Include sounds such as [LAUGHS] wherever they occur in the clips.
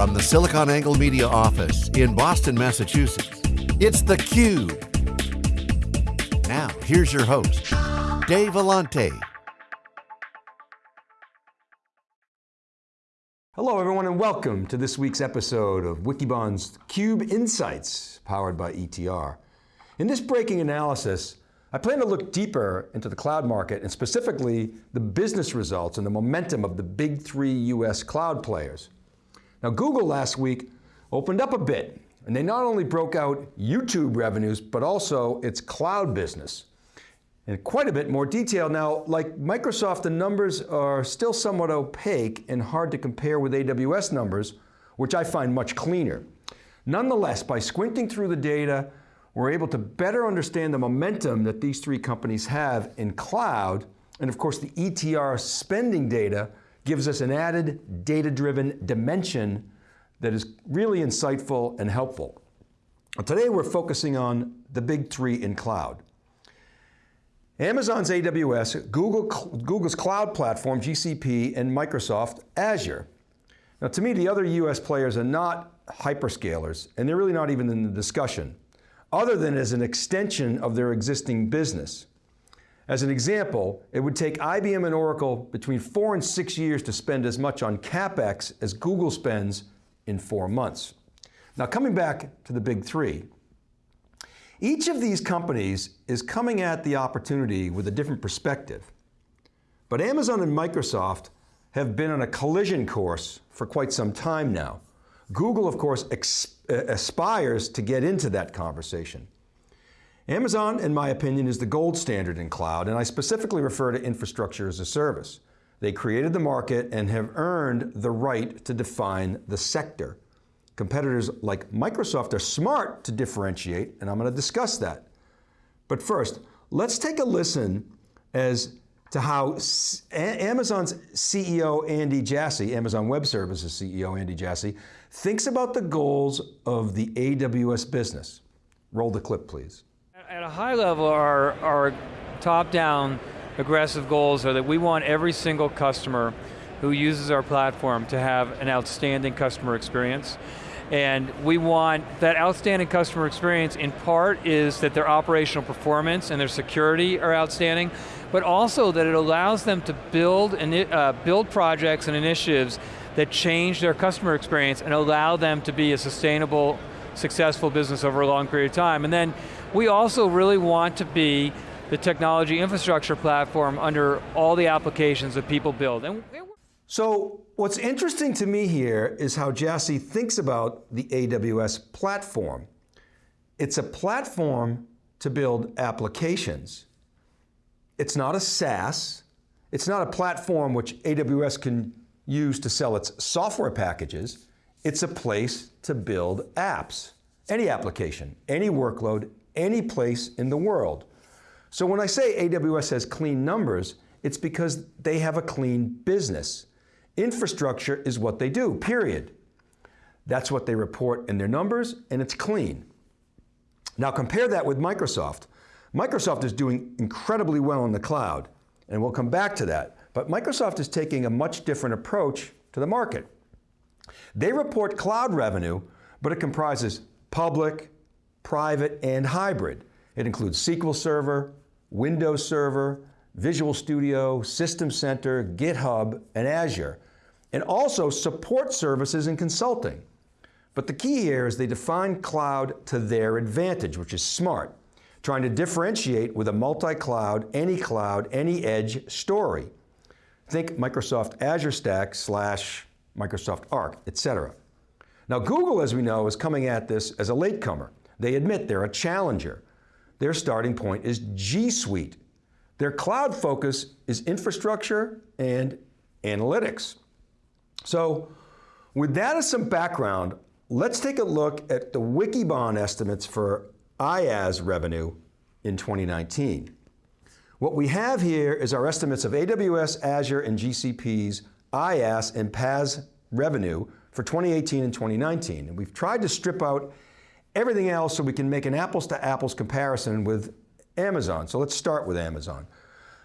From the SiliconANGLE Media office in Boston, Massachusetts, it's theCUBE. Now, here's your host, Dave Vellante. Hello everyone and welcome to this week's episode of Wikibon's CUBE Insights, powered by ETR. In this breaking analysis, I plan to look deeper into the cloud market and specifically the business results and the momentum of the big three US cloud players. Now Google last week opened up a bit and they not only broke out YouTube revenues, but also its cloud business. In quite a bit more detail. Now, like Microsoft, the numbers are still somewhat opaque and hard to compare with AWS numbers, which I find much cleaner. Nonetheless, by squinting through the data, we're able to better understand the momentum that these three companies have in cloud, and of course the ETR spending data gives us an added data-driven dimension that is really insightful and helpful. Today we're focusing on the big three in cloud. Amazon's AWS, Google, Google's cloud platform, GCP, and Microsoft Azure. Now to me, the other US players are not hyperscalers, and they're really not even in the discussion, other than as an extension of their existing business. As an example, it would take IBM and Oracle between four and six years to spend as much on CapEx as Google spends in four months. Now coming back to the big three, each of these companies is coming at the opportunity with a different perspective. But Amazon and Microsoft have been on a collision course for quite some time now. Google, of course, uh, aspires to get into that conversation. Amazon, in my opinion, is the gold standard in cloud, and I specifically refer to infrastructure as a service. They created the market and have earned the right to define the sector. Competitors like Microsoft are smart to differentiate, and I'm going to discuss that. But first, let's take a listen as to how Amazon's CEO, Andy Jassy, Amazon Web Services CEO, Andy Jassy, thinks about the goals of the AWS business. Roll the clip, please. At a high level, our, our top-down aggressive goals are that we want every single customer who uses our platform to have an outstanding customer experience. And we want that outstanding customer experience in part is that their operational performance and their security are outstanding, but also that it allows them to build, uh, build projects and initiatives that change their customer experience and allow them to be a sustainable, successful business over a long period of time. And then we also really want to be the technology infrastructure platform under all the applications that people build. And so what's interesting to me here is how Jassy thinks about the AWS platform. It's a platform to build applications. It's not a SaaS. It's not a platform which AWS can use to sell its software packages. It's a place to build apps. Any application, any workload, any place in the world. So when I say AWS has clean numbers, it's because they have a clean business. Infrastructure is what they do, period. That's what they report in their numbers, and it's clean. Now compare that with Microsoft. Microsoft is doing incredibly well in the cloud, and we'll come back to that. But Microsoft is taking a much different approach to the market. They report cloud revenue, but it comprises public, private, and hybrid. It includes SQL Server, Windows Server, Visual Studio, System Center, GitHub, and Azure, and also support services and consulting. But the key here is they define cloud to their advantage, which is smart, trying to differentiate with a multi-cloud, any cloud, any edge story. Think Microsoft Azure Stack slash Microsoft Arc, etc. Now Google, as we know, is coming at this as a latecomer. They admit they're a challenger. Their starting point is G Suite. Their cloud focus is infrastructure and analytics. So with that as some background, let's take a look at the Wikibon estimates for IaaS revenue in 2019. What we have here is our estimates of AWS, Azure, and GCP's IaaS and PaaS revenue for 2018 and 2019. And we've tried to strip out everything else so we can make an apples to apples comparison with Amazon. So let's start with Amazon.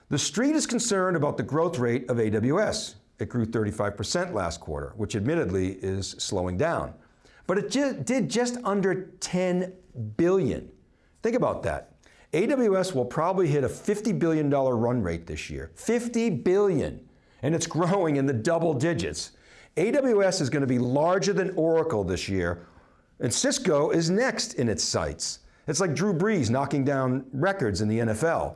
The street is concerned about the growth rate of AWS. it grew 35% last quarter, which admittedly is slowing down. But it ju did just under 10 billion. Think about that. AWS will probably hit a $50 billion run rate this year. 50 billion, and it's [LAUGHS] growing in the double digits. AWS is going to be larger than Oracle this year, and Cisco is next in its sights. It's like Drew Brees knocking down records in the NFL.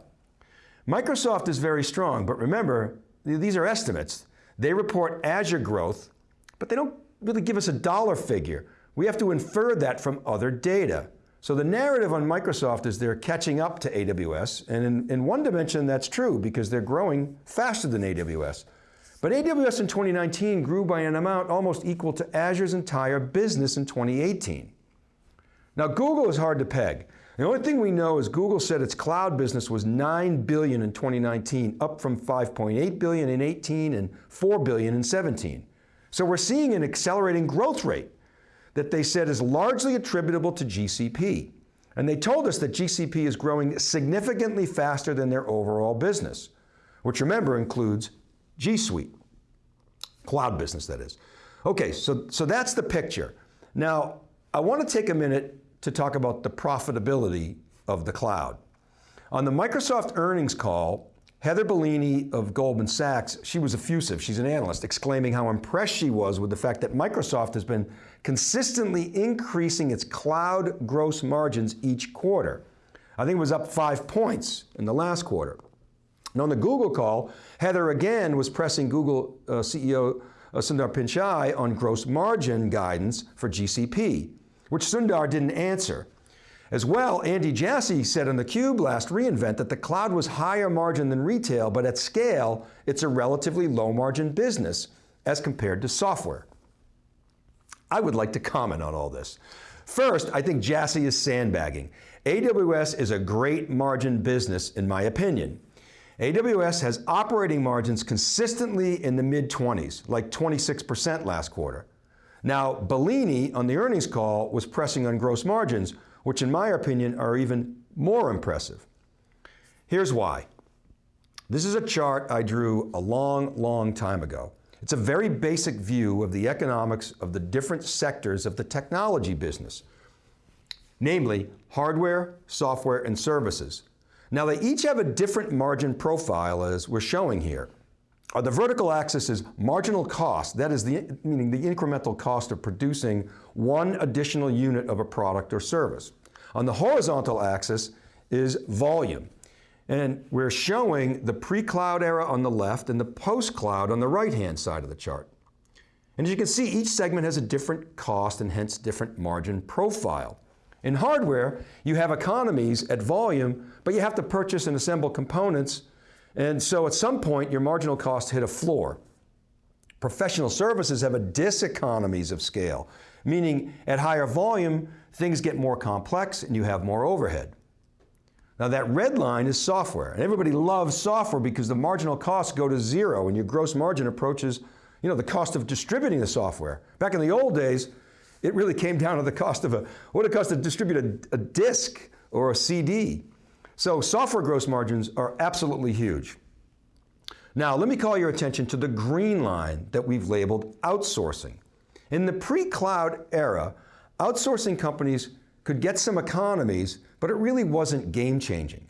Microsoft is very strong, but remember, these are estimates. They report Azure growth, but they don't really give us a dollar figure. We have to infer that from other data. So the narrative on Microsoft is they're catching up to AWS, and in, in one dimension that's true because they're growing faster than AWS. But AWS in 2019 grew by an amount almost equal to Azure's entire business in 2018. Now Google is hard to peg. The only thing we know is Google said its cloud business was 9 billion in 2019, up from 5.8 billion in 18 and 4 billion in 17. So we're seeing an accelerating growth rate that they said is largely attributable to GCP. And they told us that GCP is growing significantly faster than their overall business, which remember includes G Suite, cloud business that is. Okay, so, so that's the picture. Now, I want to take a minute to talk about the profitability of the cloud. On the Microsoft earnings call, Heather Bellini of Goldman Sachs, she was effusive, she's an analyst, exclaiming how impressed she was with the fact that Microsoft has been consistently increasing its cloud gross margins each quarter. I think it was up five points in the last quarter. And on the Google call, Heather again was pressing Google uh, CEO uh, Sundar Pichai on gross margin guidance for GCP which Sundar didn't answer. As well, Andy Jassy said on theCUBE last reInvent that the cloud was higher margin than retail, but at scale, it's a relatively low margin business as compared to software. I would like to comment on all this. First, I think Jassy is sandbagging. AWS is a great margin business in my opinion. AWS has operating margins consistently in the mid 20s, like 26% last quarter. Now, Bellini on the earnings call was pressing on gross margins, which in my opinion are even more impressive. Here's why. This is a chart I drew a long, long time ago. It's a very basic view of the economics of the different sectors of the technology business, namely hardware, software, and services. Now they each have a different margin profile as we're showing here. Uh, the vertical axis is marginal cost, that is the, meaning the incremental cost of producing one additional unit of a product or service. On the horizontal axis is volume. And we're showing the pre-cloud era on the left and the post-cloud on the right-hand side of the chart. And as you can see, each segment has a different cost and hence different margin profile. In hardware, you have economies at volume, but you have to purchase and assemble components and so at some point, your marginal cost hit a floor. Professional services have a diseconomies of scale, meaning at higher volume, things get more complex and you have more overhead. Now that red line is software, and everybody loves software because the marginal costs go to zero and your gross margin approaches you know, the cost of distributing the software. Back in the old days, it really came down to the cost of a, what it cost to distribute a, a disk or a CD. So software gross margins are absolutely huge. Now let me call your attention to the green line that we've labeled outsourcing. In the pre-cloud era, outsourcing companies could get some economies, but it really wasn't game changing.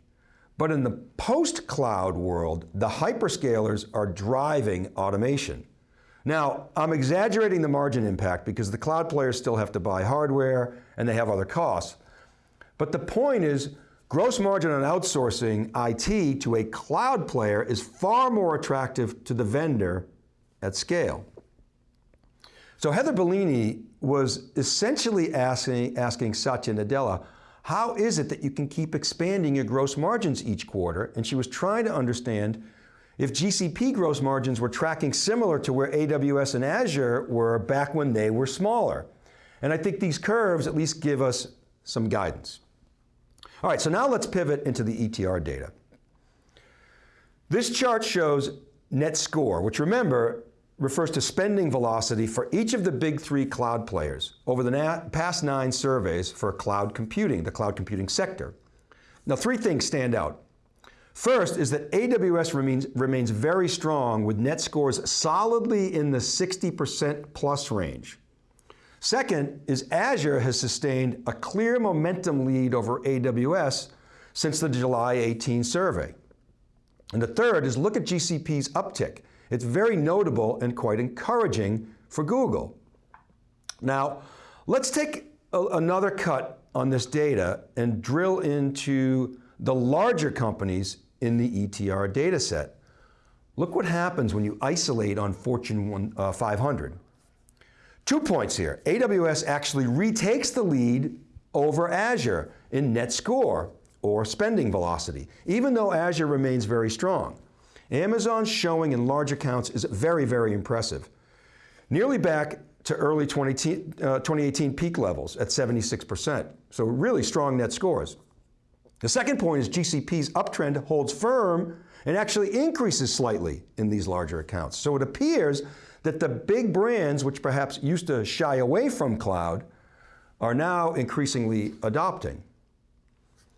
But in the post-cloud world, the hyperscalers are driving automation. Now, I'm exaggerating the margin impact because the cloud players still have to buy hardware and they have other costs. But the point is, Gross margin on outsourcing IT to a cloud player is far more attractive to the vendor at scale. So Heather Bellini was essentially asking, asking Satya Nadella, how is it that you can keep expanding your gross margins each quarter? And she was trying to understand if GCP gross margins were tracking similar to where AWS and Azure were back when they were smaller. And I think these curves at least give us some guidance. All right, so now let's pivot into the ETR data. This chart shows net score, which remember, refers to spending velocity for each of the big three cloud players over the past nine surveys for cloud computing, the cloud computing sector. Now three things stand out. First is that AWS remains, remains very strong with net scores solidly in the 60% plus range. Second is Azure has sustained a clear momentum lead over AWS since the July 18 survey. And the third is look at GCP's uptick. It's very notable and quite encouraging for Google. Now, let's take a, another cut on this data and drill into the larger companies in the ETR data set. Look what happens when you isolate on Fortune uh, 500. Two points here. AWS actually retakes the lead over Azure in net score or spending velocity, even though Azure remains very strong. Amazon's showing in large accounts is very, very impressive. Nearly back to early 20, uh, 2018 peak levels at 76%. So really strong net scores. The second point is GCP's uptrend holds firm and actually increases slightly in these larger accounts. So it appears that the big brands, which perhaps used to shy away from cloud, are now increasingly adopting.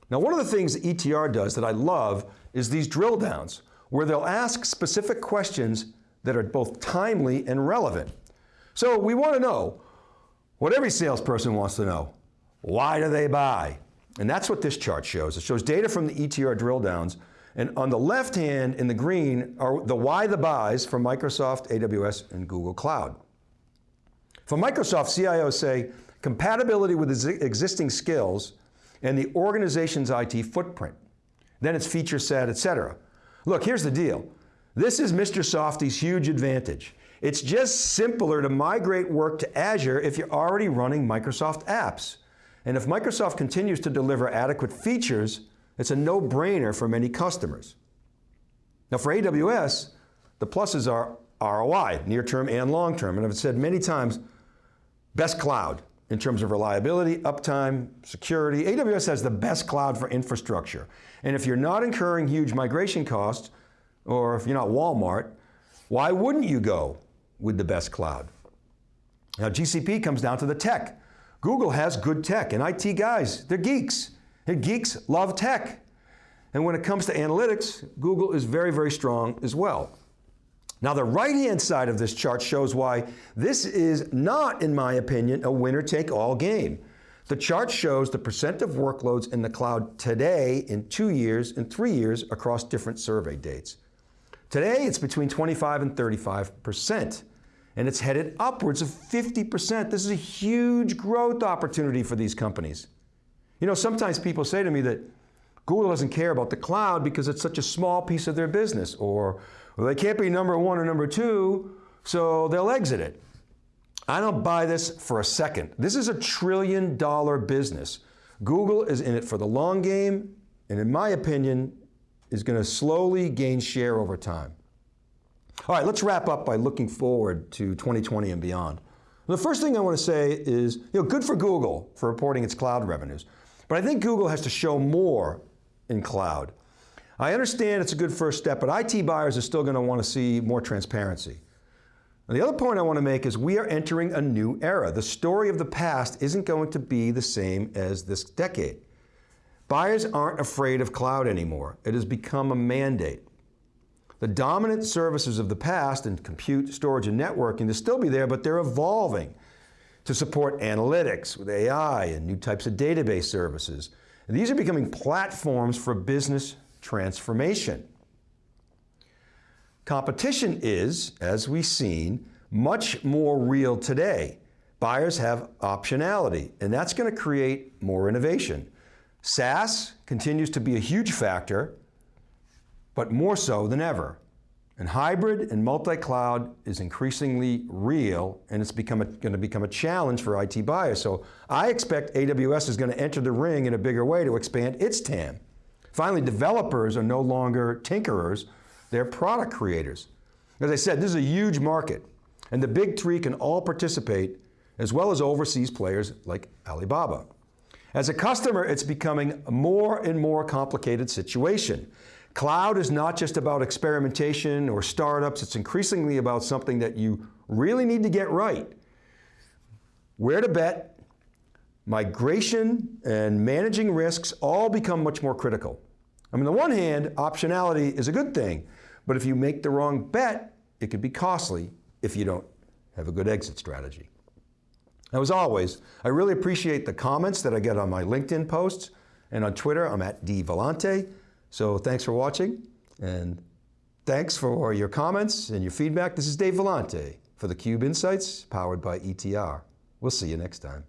Now one of the things ETR does that I love is these drill downs, where they'll ask specific questions that are both timely and relevant. So we want to know what every salesperson wants to know. Why do they buy? And that's what this chart shows. It shows data from the ETR drill downs, and on the left hand in the green are the why the buys from Microsoft, AWS, and Google Cloud. For Microsoft, CIOs say compatibility with existing skills and the organization's IT footprint. Then it's feature set, et cetera. Look, here's the deal. This is Mr. Softy's huge advantage. It's just simpler to migrate work to Azure if you're already running Microsoft apps. And if Microsoft continues to deliver adequate features, it's a no-brainer for many customers. Now for AWS, the pluses are ROI, near-term and long-term, and I've said many times, best cloud in terms of reliability, uptime, security. AWS has the best cloud for infrastructure. And if you're not incurring huge migration costs, or if you're not Walmart, why wouldn't you go with the best cloud? Now GCP comes down to the tech. Google has good tech, and IT guys, they're geeks. And geeks love tech. And when it comes to analytics, Google is very, very strong as well. Now the right-hand side of this chart shows why this is not, in my opinion, a winner-take-all game. The chart shows the percent of workloads in the cloud today in two years and three years across different survey dates. Today, it's between 25 and 35% and it's headed upwards of 50%. This is a huge growth opportunity for these companies. You know, sometimes people say to me that Google doesn't care about the cloud because it's such a small piece of their business, or well, they can't be number one or number two, so they'll exit it. I don't buy this for a second. This is a trillion dollar business. Google is in it for the long game, and in my opinion, is going to slowly gain share over time. All right, let's wrap up by looking forward to 2020 and beyond. The first thing I want to say is, you know, good for Google for reporting its cloud revenues, but I think Google has to show more in cloud. I understand it's a good first step, but IT buyers are still going to want to see more transparency. The other point I want to make is we are entering a new era. The story of the past isn't going to be the same as this decade. Buyers aren't afraid of cloud anymore. It has become a mandate. The dominant services of the past in compute, storage, and networking, they'll still be there, but they're evolving to support analytics with AI and new types of database services. And these are becoming platforms for business transformation. Competition is, as we've seen, much more real today. Buyers have optionality, and that's going to create more innovation. SaaS continues to be a huge factor, but more so than ever. And hybrid and multi-cloud is increasingly real and it's become a, going to become a challenge for IT buyers. So I expect AWS is going to enter the ring in a bigger way to expand its TAM. Finally, developers are no longer tinkerers, they're product creators. As I said, this is a huge market and the big three can all participate as well as overseas players like Alibaba. As a customer, it's becoming a more and more complicated situation. Cloud is not just about experimentation or startups, it's increasingly about something that you really need to get right. Where to bet, migration and managing risks all become much more critical. I mean, on the one hand, optionality is a good thing, but if you make the wrong bet, it could be costly if you don't have a good exit strategy. Now, as always, I really appreciate the comments that I get on my LinkedIn posts and on Twitter, I'm at dvellante. So thanks for watching and thanks for your comments and your feedback. This is Dave Vellante for theCUBE Insights, powered by ETR. We'll see you next time.